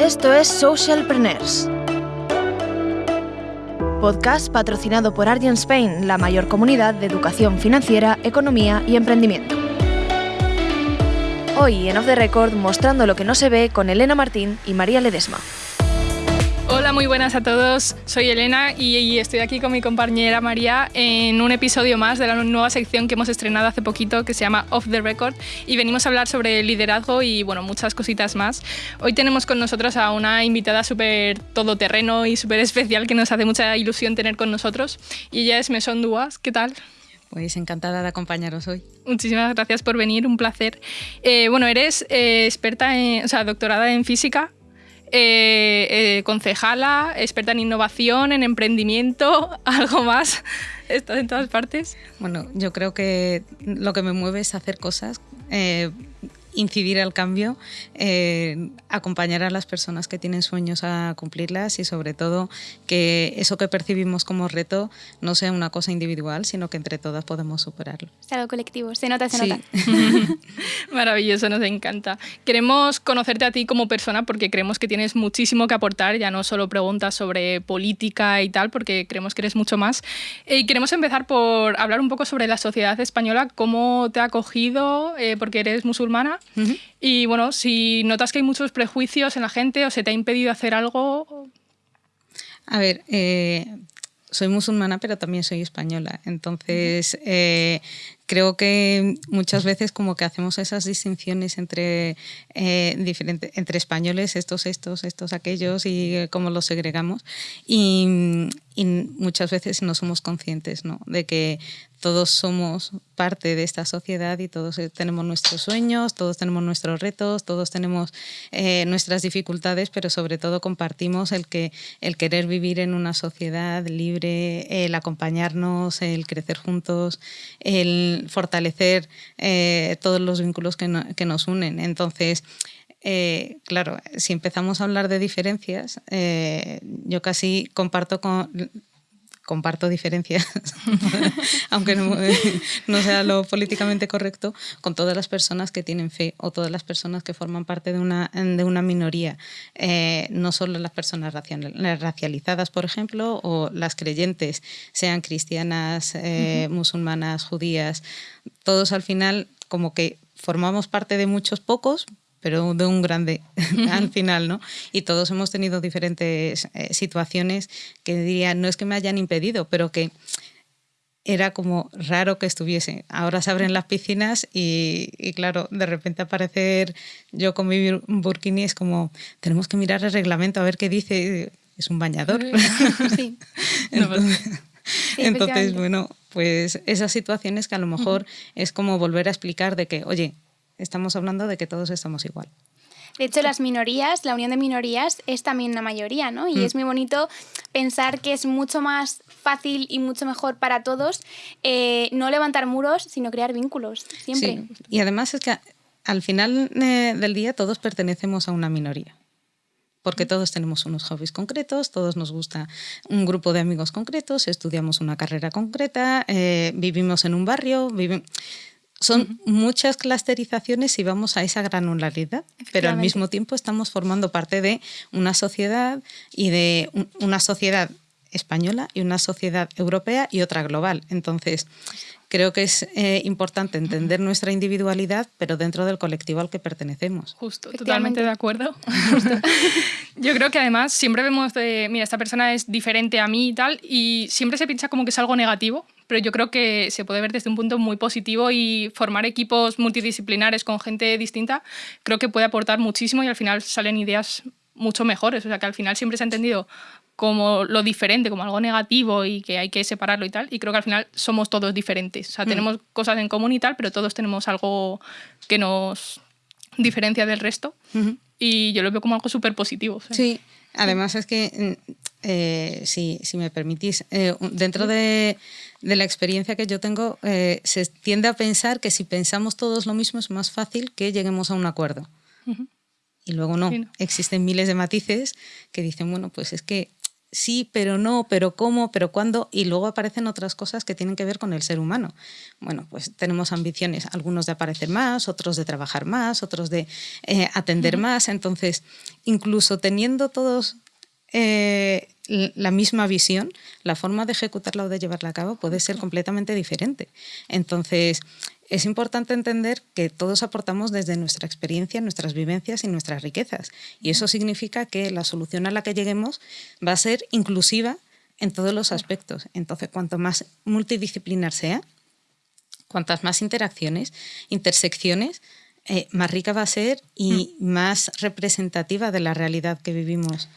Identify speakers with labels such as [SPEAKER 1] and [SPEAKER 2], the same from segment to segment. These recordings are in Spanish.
[SPEAKER 1] Esto es Socialpreneurs. Podcast patrocinado por Argent Spain, la mayor comunidad de educación financiera, economía y emprendimiento. Hoy en Off the Record mostrando lo que no se ve con Elena Martín y María Ledesma.
[SPEAKER 2] Hola, muy buenas a todos. Soy Elena y estoy aquí con mi compañera María en un episodio más de la nueva sección que hemos estrenado hace poquito que se llama Off the Record y venimos a hablar sobre liderazgo y bueno, muchas cositas más. Hoy tenemos con nosotros a una invitada súper todoterreno y súper especial que nos hace mucha ilusión tener con nosotros y ella es Meson Duas. ¿Qué tal?
[SPEAKER 3] Pues encantada de acompañaros hoy.
[SPEAKER 2] Muchísimas gracias por venir, un placer. Eh, bueno, eres eh, experta, en, o sea, doctorada en física, eh, eh, concejala, experta en innovación, en emprendimiento, algo más. Estás en todas partes.
[SPEAKER 3] Bueno, yo creo que lo que me mueve es hacer cosas. Eh, incidir al cambio, acompañar a las personas que tienen sueños a cumplirlas y sobre todo que eso que percibimos como reto no sea una cosa individual, sino que entre todas podemos superarlo.
[SPEAKER 4] Es algo colectivo, se nota, se nota.
[SPEAKER 2] Maravilloso, nos encanta. Queremos conocerte a ti como persona porque creemos que tienes muchísimo que aportar, ya no solo preguntas sobre política y tal, porque creemos que eres mucho más. Eh, y queremos empezar por hablar un poco sobre la sociedad española, cómo te ha acogido, eh, porque eres musulmana y bueno, si notas que hay muchos prejuicios en la gente o se te ha impedido hacer algo...
[SPEAKER 3] A ver, eh, soy musulmana, pero también soy española. Entonces, eh, creo que muchas veces como que hacemos esas distinciones entre, eh, entre españoles, estos, estos, estos, aquellos, y eh, cómo los segregamos. Y, muchas veces no somos conscientes ¿no? de que todos somos parte de esta sociedad y todos eh, tenemos nuestros sueños, todos tenemos nuestros retos, todos tenemos nuestras dificultades, pero sobre todo compartimos el, que, el querer vivir en una sociedad libre, el acompañarnos, el crecer juntos, el fortalecer eh, todos los vínculos que, nos unen. Entonces, eh, claro, si empezamos a hablar de diferencias, eh, yo casi comparto con comparto diferencias, aunque no, sea lo políticamente correcto, con todas las personas que tienen fe o todas las personas que forman parte de una, de una minoría, eh, no solo las personas racializadas, por ejemplo, o las creyentes, sean cristianas, eh, musulmanas, judías, todos al final como que formamos parte de muchos pocos, pero de un grande al final, ¿no? Y todos hemos tenido diferentes eh, situaciones que diría, no es que me hayan impedido, pero que era como raro que estuviese. Ahora se abren las piscinas y, claro, de repente aparecer yo con mi burkini es como, tenemos que mirar el reglamento a ver qué dice, es un bañador. Sí. entonces, bueno, pues esas situaciones que a lo mejor es como volver a explicar de que, oye, estamos hablando de que todos estamos igual.
[SPEAKER 4] De hecho, las minorías, la unión de minorías es también una mayoría, ¿no? Y mm. es muy bonito pensar que es mucho más fácil y mucho mejor para todos eh, no levantar muros, sino crear vínculos, siempre.
[SPEAKER 3] Sí. Y además es que al final eh, del día todos pertenecemos a una minoría porque mm. todos tenemos unos hobbies concretos, todos nos gusta un grupo de amigos concretos, estudiamos una carrera concreta, eh, vivimos en un barrio, vivimos son muchas clusterizaciones y vamos a esa granularidad, pero al mismo tiempo estamos formando parte de una sociedad y de una sociedad española y una sociedad europea y otra global. Entonces, creo que es eh, importante entender nuestra individualidad, pero dentro del colectivo al que pertenecemos.
[SPEAKER 2] Justo, totalmente de acuerdo. Yo creo que además siempre vemos de, mira, esta persona es diferente a mí y tal, y siempre se piensa como que es algo negativo, pero yo creo que se puede ver desde un punto muy positivo y formar equipos multidisciplinares con gente distinta creo que puede aportar muchísimo y al final salen ideas mucho mejores. O sea, que al final siempre se ha entendido como lo diferente, como algo negativo y que hay que separarlo y tal. Y creo que al final somos todos diferentes. O sea, mm. tenemos cosas en común y tal, pero todos tenemos algo que nos diferencia del resto. Y yo lo veo como algo súper positivo.
[SPEAKER 3] Sí, además es que, mm, eh, si, si, me permitís, eh, dentro de de la experiencia que yo tengo, eh, se tiende a pensar que si pensamos todos lo mismo es más fácil que lleguemos a un acuerdo. Y luego no. Existen miles de matices que dicen, bueno, pues es que sí, pero no, pero cómo, pero cuándo, y luego aparecen otras cosas que tienen que ver con el ser humano. Bueno, pues tenemos ambiciones, algunos de aparecer más, otros de trabajar más, otros de eh, atender más, entonces, incluso teniendo todos eh, la misma visión, la forma de ejecutarla o de llevarla a cabo puede ser completamente diferente. Entonces, es importante entender que todos aportamos desde nuestra experiencia, nuestras vivencias y nuestras riquezas. Y eso significa que la solución a la que lleguemos va a ser inclusiva en todos los aspectos. Entonces, cuanto más multidisciplinar sea, cuantas más interacciones, intersecciones, eh, más rica va a ser y mm. más representativa de la realidad que vivimos.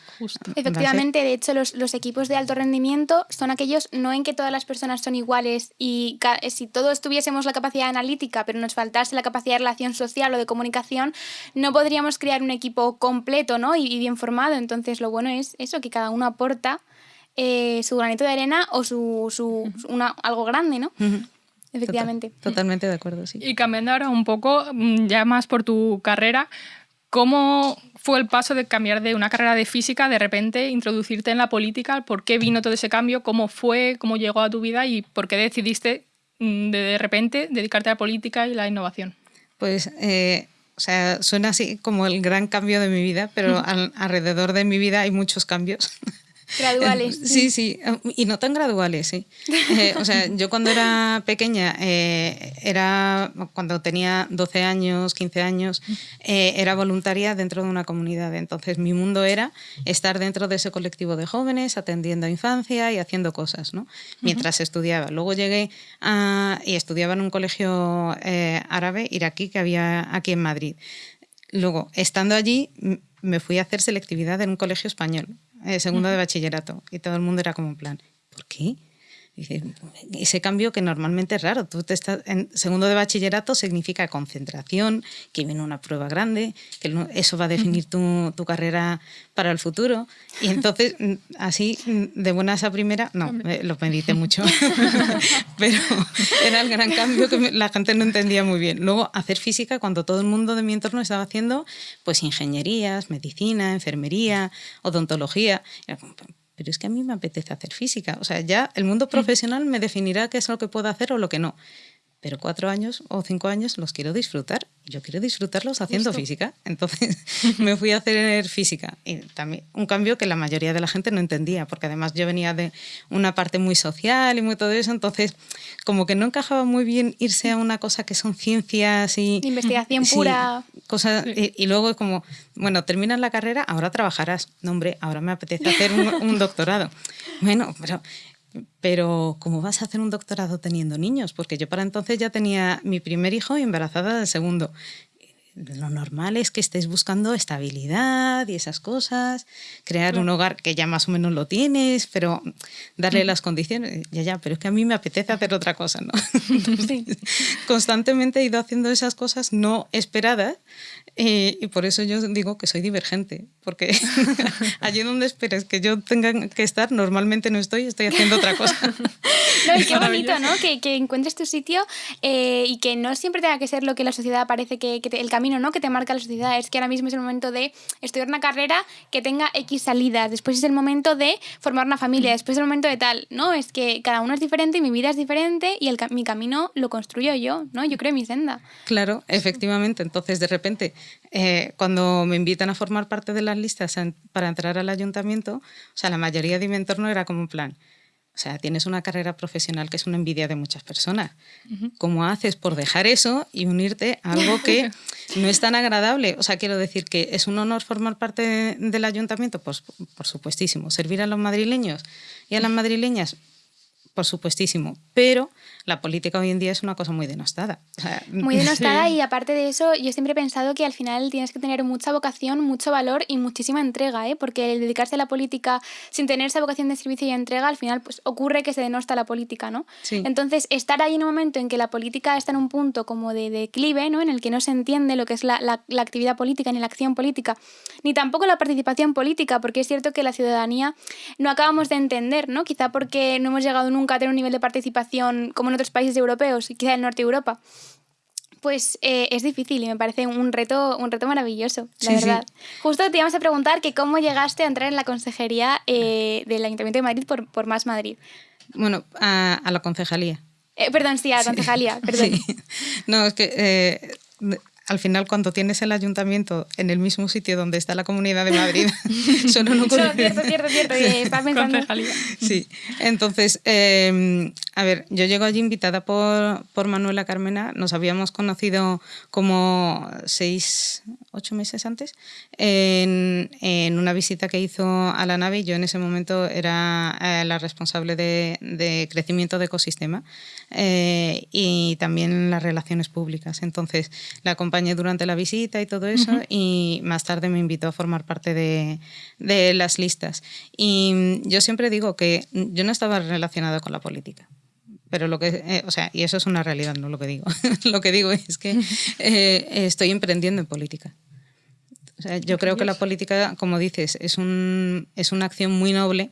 [SPEAKER 4] Efectivamente, de hecho, los, los, equipos de alto rendimiento son aquellos no en que todas las personas son iguales y eh, si todos tuviésemos la capacidad analítica, pero nos faltase la capacidad de relación social o de comunicación, no podríamos crear un equipo completo ¿no? y, bien formado. Entonces, lo bueno es eso, que cada uno aporta eh, su granito de arena o su, su una, algo grande, ¿no? Efectivamente.
[SPEAKER 3] totalmente de acuerdo, sí.
[SPEAKER 2] Y cambiando ahora un poco, mm, ya más por tu carrera, ¿cómo fue el paso de cambiar de una carrera de física, de repente introducirte en la política? ¿Por qué vino todo ese cambio? ¿Cómo fue? ¿Cómo llegó a tu vida? ¿Y por qué decidiste mm, de, de repente dedicarte a la política y la innovación?
[SPEAKER 3] Pues... Eh, o sea, suena así como el gran cambio de mi vida, pero alrededor de mi vida hay muchos cambios.
[SPEAKER 4] Graduales.
[SPEAKER 3] Sí, sí, y no tan graduales, sí. Eh, o sea, yo cuando era pequeña, eh, era cuando tenía 12 años, 15 años, eh, era voluntaria dentro de una comunidad. Entonces mi mundo era estar dentro de ese colectivo de jóvenes, atendiendo a infancia y haciendo cosas, ¿no? Mientras estudiaba. Luego llegué a, y estudiaba en un colegio árabe, iraquí, que había aquí en Madrid. Luego, estando allí, me fui a hacer selectividad en un colegio español eh, segundo de bachillerato, y todo el mundo era como en plan, ¿por qué? Ese cambio que normalmente es raro. Tú te estás, en segundo de bachillerato significa concentración, que viene una prueba grande, que eso va a definir tu, tu carrera para el futuro. Y entonces, así, de buenas a primera, no, lo medité mucho, pero era el gran cambio que la gente no entendía muy bien. Luego, hacer física cuando todo el mundo de mi entorno estaba haciendo pues ingenierías, medicina, enfermería, odontología pero es que a mí me apetece hacer física. O sea, ya el mundo profesional me definirá qué es lo que puedo hacer o lo que no pero cuatro años o cinco años los quiero disfrutar. Yo quiero disfrutarlos haciendo física. Entonces me fui a hacer física. Y también un cambio que la mayoría de la gente no entendía, porque además yo venía de una parte muy social y muy todo eso. Entonces, como que no encajaba muy bien irse a una cosa que son ciencias y.
[SPEAKER 4] Investigación pura.
[SPEAKER 3] Cosas, y, y, luego, como, bueno, terminas la carrera, ahora trabajarás. No, hombre, ahora me apetece hacer un, un doctorado. Bueno, pero pero ¿cómo vas a hacer un doctorado teniendo niños? Porque yo para entonces ya tenía mi primer hijo y embarazada del segundo. Lo normal es que estés buscando estabilidad y esas cosas, crear un hogar que ya más o menos lo tienes, pero darle mm. las condiciones, ya, ya, pero es que a mí me apetece hacer otra cosa, ¿no? Constantemente he ido haciendo esas cosas no esperadas eh, y por eso yo digo que soy divergente, porque allí donde esperes que yo tenga que estar, normalmente no estoy, estoy haciendo otra cosa.
[SPEAKER 4] no, y qué bonito, ¿no? Que, que encuentres tu sitio eh, y que no siempre tenga que ser lo que la sociedad parece que, que el camino, ¿no? Que te marca la sociedad. Es que ahora mismo es el momento de estudiar una carrera que tenga X salidas, después es el momento de formar una familia, después es el momento de tal, ¿no? Es que cada uno es diferente y mi vida es diferente y el, mi camino lo construyo yo, ¿no? Yo creo mi senda.
[SPEAKER 3] Claro, efectivamente. Entonces, de repente, eh, cuando me invitan a formar parte de las listas para entrar al ayuntamiento, o sea, la mayoría de mi entorno era como un plan. O sea, tienes una carrera profesional que es una envidia de muchas personas. ¿Cómo haces por dejar eso y unirte a algo que no es tan agradable? O sea, quiero decir que es un honor formar parte del ayuntamiento, pues por supuestísimo. Servir a los madrileños y a las madrileñas, por supuestísimo. Pero la política hoy en día es una cosa muy denostada.
[SPEAKER 4] muy denostada y aparte de eso, yo siempre he pensado que al final tienes que tener mucha vocación, mucho valor y muchísima entrega, ¿eh? porque el dedicarse a la política sin tener esa vocación de servicio y entrega, al final pues ocurre que se denosta la política, ¿no? Entonces, estar ahí en un momento en que la política está en un punto como de declive, ¿no? En el que no se entiende lo que es la, la, la actividad política ni la acción política, ni tampoco la participación política, porque es cierto que la ciudadanía no acabamos de entender, ¿no? Quizá porque no hemos llegado nunca a tener un nivel de participación como en otros países europeos y quizá en el norte de Europa Pues eh, es difícil y me parece un reto, un reto maravilloso, la verdad. Justo te íbamos a preguntar que cómo llegaste a entrar en la consejería eh, del Ayuntamiento de Madrid por, por Más Madrid.
[SPEAKER 3] Bueno, a, la concejalía.
[SPEAKER 4] Eh, perdón, sí, a la concejalía, perdón.
[SPEAKER 3] No, es que al final cuando tienes el ayuntamiento en el mismo sitio donde está la Comunidad de Madrid,
[SPEAKER 4] solo no cierto, cierto, cierto, pensando.
[SPEAKER 3] Sí, entonces, em, a ver, yo llego allí invitada por, por Manuela Carmena, nos habíamos conocido como seis, ocho meses antes, en, en una visita que hizo a la nave yo en ese momento era eh, la responsable de, de, crecimiento de ecosistema eh, y también las relaciones públicas. Entonces, la acompañé durante la visita y todo eso y más tarde me invitó a formar parte de, de las listas. Y yo siempre digo que yo no estaba relacionada con la política pero lo que, eh, o sea, y eso es una realidad, no lo que digo. lo que digo es que estoy emprendiendo en política yo creo que la política, como dices, es, un, es una acción muy noble,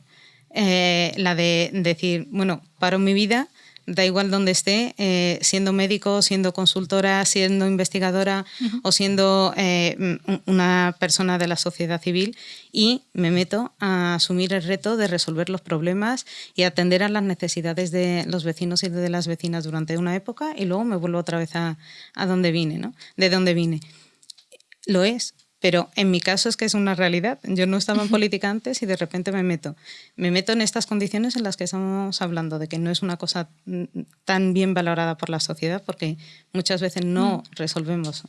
[SPEAKER 3] eh, la de decir, bueno, paro mi vida, da igual donde esté, eh, siendo médico, siendo consultora, siendo investigadora o siendo eh, una persona de la sociedad civil y me meto a asumir el reto de resolver los problemas y atender a las necesidades de los vecinos y de las vecinas durante una época y luego me vuelvo otra vez a, a donde vine, ¿no? De dónde vine. Lo es, pero en mi caso es que es una realidad. Yo no estaba en política antes y de repente me meto. Me meto en estas condiciones en las que estamos hablando, de que no es una cosa mm, tan bien valorada por la sociedad, porque muchas veces no mm. resolvemos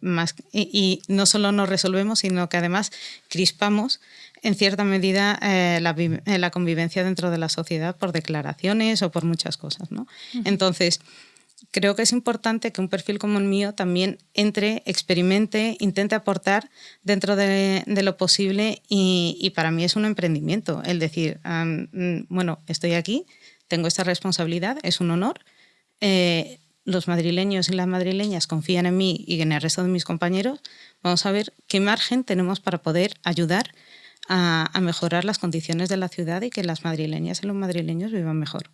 [SPEAKER 3] más. Y, no solo no resolvemos, sino que además crispamos en cierta medida eh, eh, la, convivencia dentro de la sociedad por declaraciones o por muchas cosas. ¿no? Entonces, creo que es importante que un perfil como el mío también entre, experimente, intente aportar dentro de, lo posible y, para mí es un emprendimiento el decir, mm, bueno, estoy aquí, tengo esta responsabilidad, es un honor. Eh, los madrileños y las madrileñas confían en mí y en el resto de mis compañeros, vamos a ver qué margen tenemos para poder ayudar a, a mejorar las condiciones de la ciudad y que las madrileñas y los madrileños vivan mejor.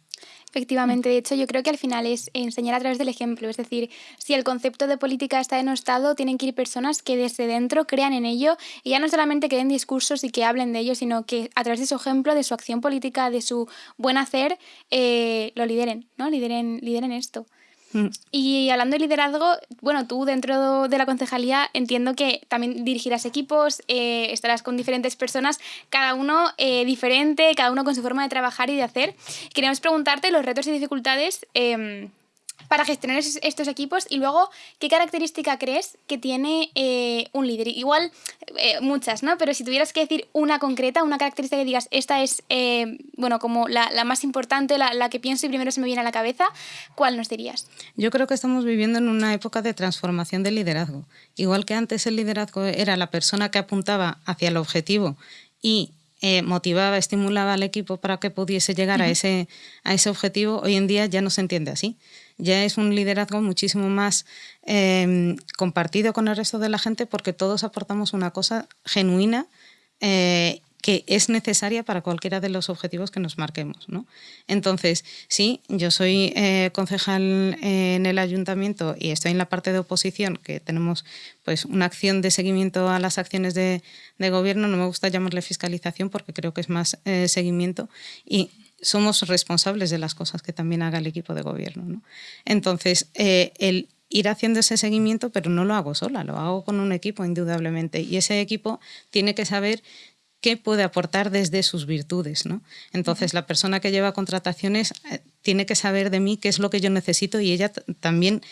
[SPEAKER 4] Efectivamente, de hecho yo creo que al final es enseñar a través del ejemplo, es decir, si el concepto de política está denostado, tienen que ir personas que desde dentro crean en ello y ya no solamente que den discursos y que hablen de ello, sino que a través de su ejemplo, de su acción política, de su buen hacer, eh, lo lideren, ¿no? Lideren, lideren esto. Mm. Y hablando de liderazgo, bueno, tú dentro de la concejalía entiendo que también dirigirás equipos, eh, estarás con diferentes personas, cada uno eh, diferente, cada uno con su forma de trabajar y de hacer. Queríamos preguntarte los retos y dificultades em, para gestionar estos equipos y luego qué característica crees que tiene eh, un líder. Igual eh, muchas, ¿no? Pero si tuvieras que decir una concreta, una característica que digas, esta es, eh, bueno, como la, más importante, la, la, que pienso y primero se me viene a la cabeza, ¿cuál nos dirías?
[SPEAKER 3] Yo creo que estamos viviendo en una época de transformación del liderazgo. Igual que antes el liderazgo era la persona que apuntaba hacia el objetivo y motivaba, estimulaba al equipo para que pudiese llegar a, ese, a ese objetivo, hoy en día ya no se entiende así ya es un liderazgo muchísimo más em, compartido con el resto de la gente porque todos aportamos una cosa genuina eh, que es necesaria para cualquiera de los objetivos que nos marquemos. ¿no? Entonces, sí, yo soy eh, concejal en el ayuntamiento y estoy en la parte de oposición, que tenemos pues, una acción de seguimiento a las acciones de, gobierno. No me gusta llamarle fiscalización porque creo que es más eh, seguimiento. Y somos responsables de las cosas que también haga el equipo de gobierno. ¿no? Entonces, eh, el ir haciendo ese seguimiento, pero no lo hago sola, lo hago con un equipo indudablemente. Y ese equipo tiene que saber qué puede aportar desde sus virtudes. ¿no? Entonces, la persona que lleva contrataciones eh, tiene que saber de mí qué es lo que yo necesito y ella también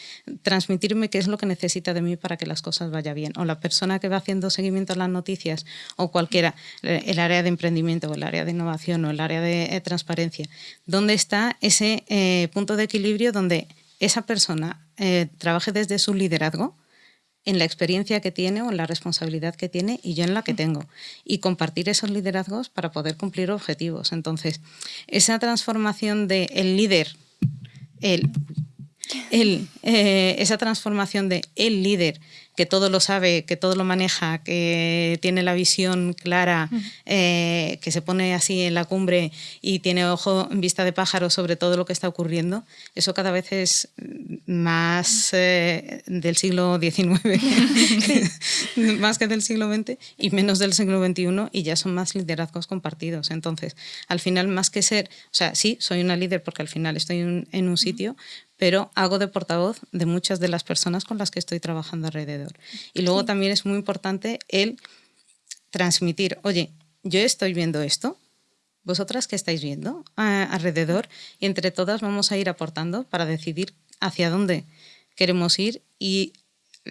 [SPEAKER 3] transmitirme qué es lo que necesita de mí para que las cosas vayan bien. O la persona que va haciendo seguimiento a las noticias o cualquiera, eh, el área de emprendimiento o el área de innovación o el área de eh, transparencia, ¿dónde está ese punto de equilibrio donde esa persona trabaje desde su liderazgo? En la experiencia que tiene o en la responsabilidad que tiene y yo en la que tengo. Y compartir esos liderazgos para poder cumplir objetivos. Entonces, esa transformación de el líder, el, el, eh, esa transformación de el líder que todo lo sabe, que todo lo maneja, que tiene la visión clara, eh, que se pone así en la cumbre y tiene ojo en vista de pájaro sobre todo lo que está ocurriendo, eso cada vez es más eh, del siglo XIX, más que del siglo XX y menos del siglo XXI y ya son más liderazgos compartidos. Entonces, al final, más que ser, o sea, sí, soy una líder porque al final estoy en un sitio, pero hago de portavoz de muchas de las personas con las que estoy trabajando alrededor. Y luego también es muy importante el transmitir, oye, yo estoy viendo esto, vosotras qué estáis viendo ah, alrededor, y entre todas vamos a ir aportando para decidir hacia dónde queremos ir y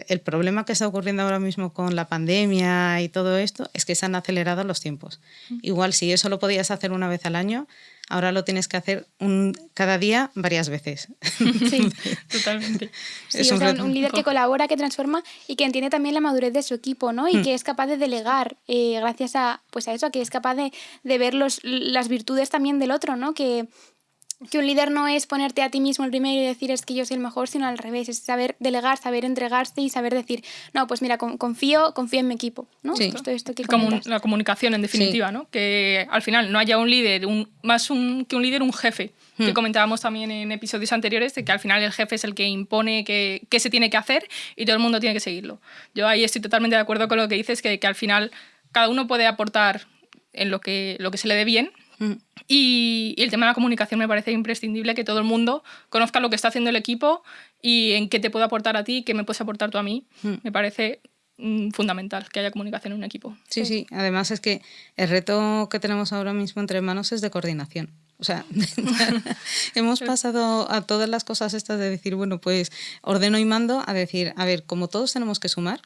[SPEAKER 3] el problema que está ocurriendo ahora mismo con la pandemia y todo esto es que se han acelerado los tiempos. Igual si eso lo podías hacer una vez al año, ahora lo tienes que hacer un, cada día varias veces.
[SPEAKER 2] Sí, totalmente.
[SPEAKER 4] Sí, un, líder que colabora, que transforma y que entiende también la madurez de su equipo, ¿no? Y mm. que es capaz de delegar eh, gracias a, pues a eso, que es capaz de, de ver los, las virtudes también del otro, ¿no? Que, que un líder no es ponerte a ti mismo el primero y decir es que yo soy el mejor, sino al revés, es saber delegar, saber entregarse y saber decir, no, pues mira, confío, confío en mi equipo, ¿no?
[SPEAKER 2] Sí. Esto, que la comunicación en definitiva, ¿no? Que al final no haya un líder, un, más un, que un líder, un jefe, que hmm. comentábamos también en episodios anteriores, de que al final el jefe es el que impone qué que se tiene que hacer y todo el mundo tiene que seguirlo. Yo ahí estoy totalmente de acuerdo con lo que dices, que, que al final cada uno puede aportar en lo que, lo que se le dé bien, Mm. Y, el tema de la comunicación me parece imprescindible que todo el mundo conozca lo que está haciendo el equipo y en qué te puedo aportar a ti, qué me puedes aportar tú a mí. Mm. Me parece mm, fundamental que haya comunicación en un equipo.
[SPEAKER 3] Sí, sí, además es que el reto que tenemos ahora mismo entre manos es de coordinación. O sea, hemos pasado a todas las cosas estas de decir, bueno, pues ordeno y mando a decir, a ver, como todos tenemos que sumar,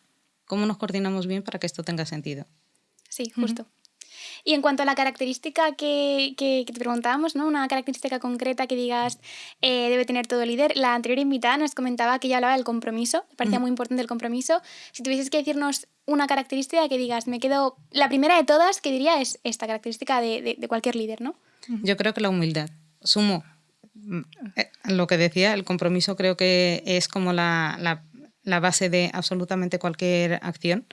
[SPEAKER 3] ¿cómo nos coordinamos bien para que esto tenga sentido?
[SPEAKER 4] Sí, justo. Y en cuanto a la característica que, que, te preguntábamos, ¿no? una característica concreta que digas eh, debe tener todo líder, la anterior invitada nos comentaba que ella hablaba del compromiso, me parecía muy importante el compromiso. Si tuvieses que decirnos una característica que digas, me quedo, la primera de todas que diría es esta característica de, de, cualquier líder, ¿no?
[SPEAKER 3] Yo creo que la humildad. Sumo eh, lo que decía, el compromiso creo que es como la, la, la base de absolutamente cualquier acción.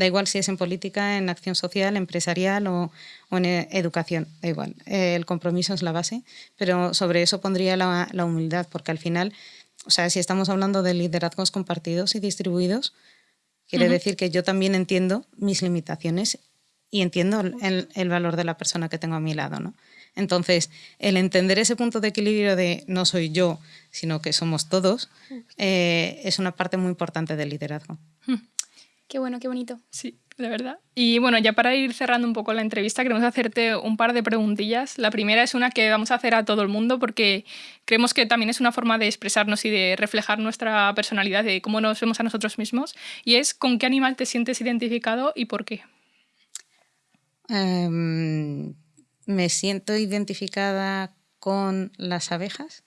[SPEAKER 3] Da igual si es en política, en acción social, empresarial o, en e, educación, da igual. el compromiso es la base, pero sobre eso pondría la, humildad, porque al final, o sea, si estamos hablando de liderazgos compartidos y distribuidos, quiere decir que yo también entiendo mis limitaciones y entiendo el, valor de la persona que tengo a mi lado, ¿no? Entonces, el entender ese punto de equilibrio de no soy yo, sino que somos todos, eh, es una parte muy importante del liderazgo.
[SPEAKER 4] Qué bueno, qué bonito.
[SPEAKER 2] Sí, de verdad. Y bueno, ya para ir cerrando un poco la entrevista, queremos hacerte un par de preguntillas. La primera es una que vamos a hacer a todo el mundo porque creemos que también es una forma de expresarnos y de reflejar nuestra personalidad, de cómo nos vemos a nosotros mismos. Y es, ¿con qué animal te sientes identificado y por qué?
[SPEAKER 3] Em, me siento identificada con las abejas.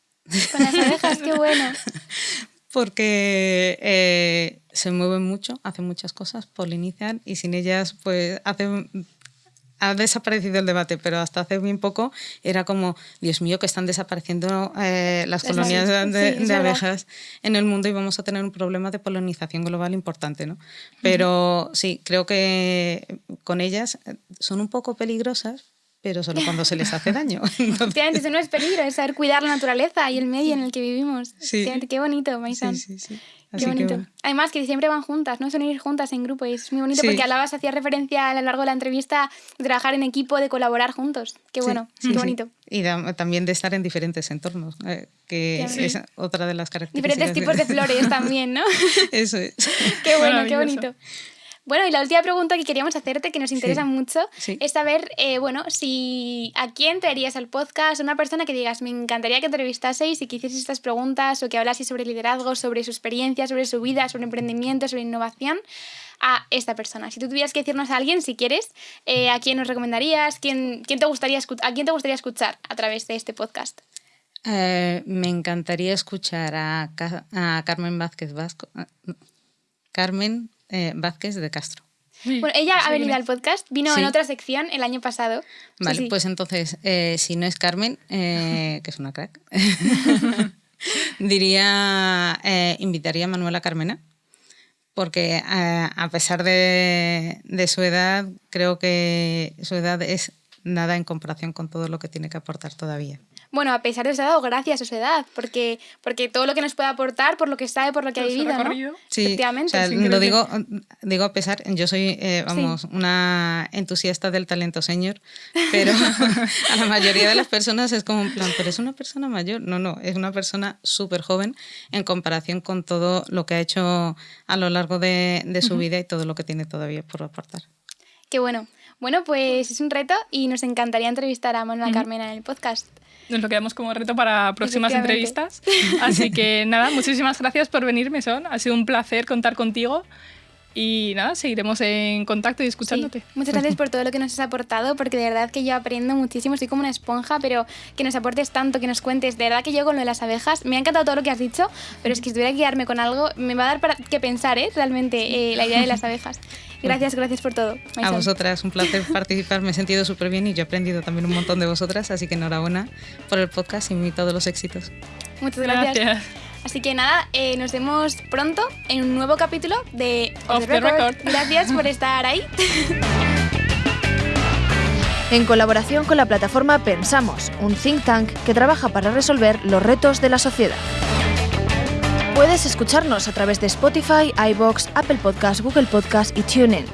[SPEAKER 4] Con las abejas, qué bueno.
[SPEAKER 3] porque eh, se mueven mucho, hacen muchas cosas, polinizan y sin ellas pues hacen ha desaparecido el debate, pero hasta hace bien poco era como, Dios mío, que están desapareciendo eh, las colonias de, abejas en el mundo y vamos a tener un problema de polinización global importante, ¿no? Pero sí, creo que con ellas eh, son un poco peligrosas, pero solo cuando se les hace daño.
[SPEAKER 4] Entonces... eso no es peligro, es saber cuidar la naturaleza y el medio en el que vivimos. Sí. Qué bonito, Maisan. Sí, sí, sí. Qué bonito. Además, que siempre van juntas, ¿no? Son ir juntas en grupo y es muy bonito porque hablabas, hacías referencia a lo largo de la entrevista de trabajar en equipo, de colaborar juntos. Qué bueno, qué bonito.
[SPEAKER 3] Y también de estar en diferentes entornos, eh, que es otra de las características.
[SPEAKER 4] Diferentes tipos de flores también, ¿no?
[SPEAKER 3] Eso es.
[SPEAKER 4] qué bueno, qué bonito. Bueno, y la última pregunta que queríamos hacerte, que nos interesa mucho, es saber, eh, bueno, si a quién traerías al podcast, una persona que digas, me encantaría que entrevistaseis y que hicieseis estas preguntas o que hablaseis sobre liderazgo, sobre su experiencia, sobre su vida, sobre emprendimiento, sobre innovación, a esta persona. Si tú tuvieras que decirnos a alguien, si quieres, eh, ¿a quién nos recomendarías? ¿Quién, quién te gustaría ¿A quién te gustaría escuchar a través de este podcast?
[SPEAKER 3] Eh, me encantaría escuchar a, a Carmen Vázquez Vasco. Carmen eh, Vázquez de Castro.
[SPEAKER 4] Bueno, ella ha venido al podcast, vino en otra sección el año pasado.
[SPEAKER 3] Vale, pues entonces, eh, si no es Carmen, eh, que es una crack, diría, invitaría a Manuela Carmena, porque eh, a pesar de, de su edad, creo que su edad es nada en comparación con todo lo que tiene que aportar todavía.
[SPEAKER 4] Bueno, a pesar de su edad o gracias a su edad, porque, porque todo lo que nos puede aportar por lo que sabe, por lo que ha vivido, ¿no?
[SPEAKER 3] Sí, Efectivamente. O sea, lo digo, digo a pesar, yo soy, eh, vamos, una entusiasta del talento señor, pero a la mayoría de las personas es como un plan, pero es una persona mayor. No, no, es una persona súper joven en comparación con todo lo que ha hecho a lo largo de, de su vida y todo lo que tiene todavía por aportar.
[SPEAKER 4] Qué bueno. Bueno, pues es un reto y nos encantaría entrevistar a Manuela Carmena en el podcast.
[SPEAKER 2] Nos lo quedamos como reto para próximas entrevistas. Así que nada, muchísimas gracias por venirme, Son. Ha sido un placer contar contigo. Y nada, seguiremos en contacto y escuchándote.
[SPEAKER 4] Muchas gracias por todo lo que nos has aportado, porque de verdad que yo aprendo muchísimo, estoy como una esponja, pero que nos aportes tanto, que nos cuentes. De verdad que yo con lo de las abejas, me ha encantado todo lo que has dicho, pero es que si tuviera que quedarme con algo, me va a dar para que pensar, ¿eh? Realmente, eh, la idea de las abejas. Gracias, gracias por todo.
[SPEAKER 3] A vosotras, un placer participar, me he sentido súper bien y yo he aprendido también un montón de vosotras, así que enhorabuena por el podcast y todos los éxitos.
[SPEAKER 4] Muchas gracias. Así que nada, eh, nos vemos pronto en un nuevo capítulo de
[SPEAKER 2] Off, the, record.
[SPEAKER 4] Gracias por estar ahí.
[SPEAKER 1] En colaboración con la plataforma Pensamos, un think tank que trabaja para resolver los retos de la sociedad. Puedes escucharnos a través de Spotify, iBox, Apple Podcasts, Google Podcasts y TuneIn.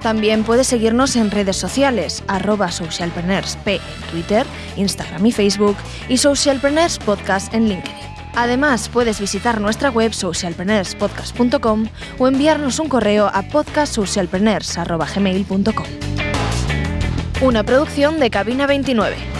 [SPEAKER 1] También puedes seguirnos en redes sociales, arroba socialpreneursp en Twitter, Instagram y Facebook y Socialpreneurs Podcast en LinkedIn. Además, puedes visitar nuestra web socialpreneurspodcast.com o enviarnos un correo a podcastsocialpreneurs.gmail.com. Una producción de Cabina 29.